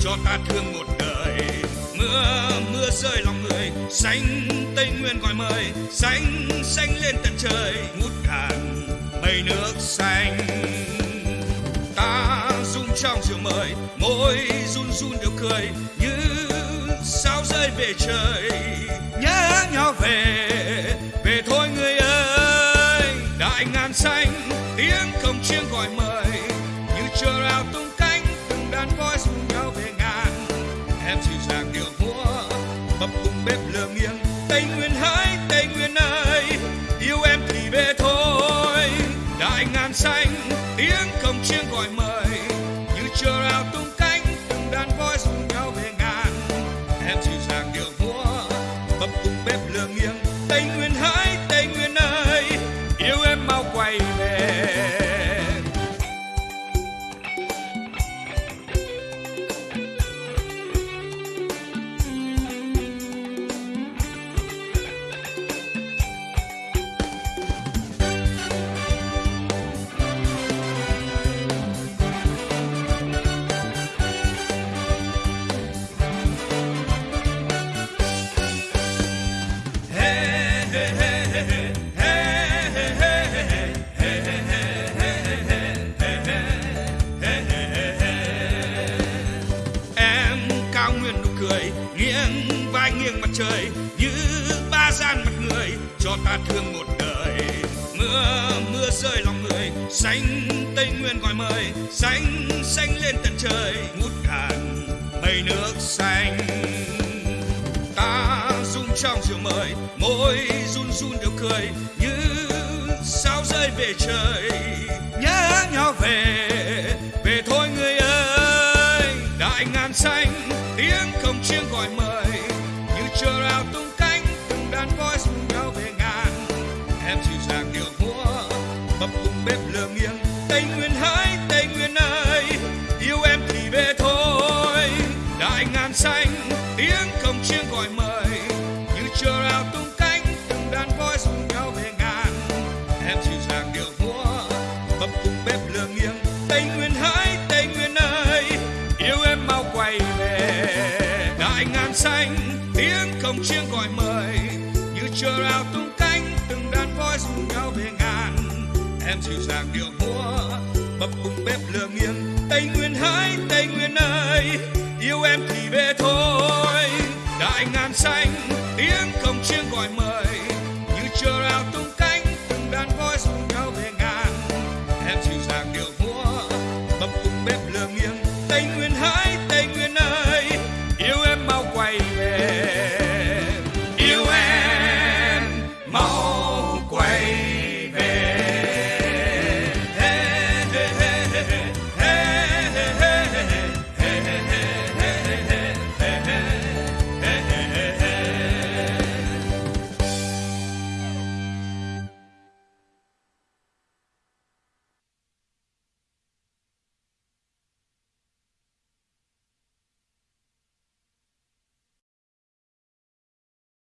cho ta thương một đời. Mưa mưa rơi lòng người, xanh tây nguyên gọi mời. Xanh xanh lên tận trời, ngút ngàn mây nước xanh. Ta rung trong rượu mời, môi run run đều cười, như sao rơi về trời. Nhớ nhau về về thôi người ơi. Đại ngàn xanh, tiếng cồng chiêng gọi mời. Như chờ rào tung cánh, từng đàn voi em dịu dàng điệu múa. Bập bùng bếp lửa nghiêng, tây nguyên hỡi tây nguyên ơi. Yêu em thì về thôi. Đại ngàn xanh, tiếng cồng chiêng gọi mời. Như chờ rào tung cánh, từng đàn voi rủ nhau về ngàn. Em dịu dàng cho ta thương một đời. Mưa mưa rơi lòng người, xanh tây nguyên gọi mời. Xanh xanh lên tận trời, ngút ngàn mây nước xanh. Ta rung trong chiều mời, môi run run đều cười. Như sao rơi về trời, nhớ nhau về về thôi người ơi. Đại ngàn xanh, tiếng không chiêng gọi mời. Như chờ rào tung cánh, từng đàn voi em dịu dàng điệu múa. Bập bùng bếp lửa nghiêng, tây nguyên hỡi tây nguyên ơi. Yêu em thì về thôi. Đại ngàn xanh, tiếng cổng chiêng gọi mời. Như chờ rào tung cánh, từng đàn voi rủ nhau về ngàn. Em dịu dàng điệu múa. Bập bùng bếp lửa nghiêng, tây nguyên hỡi tây nguyên ơi. Yêu em mau quay về. Đại ngàn xanh, tiếng cổng chiêng gọi mời. Như chờ rào tung em dịu dàng điệu múa, bập bùng bếp lửa nghiêng. Tây nguyên hái, tây nguyên ơi, yêu em thì về thôi. Đại ngàn xanh, tiếng cồng chiêng gọi mời. Như chờ rào tung cánh, từng đàn voi rủ nhau về ngàn. Em dịu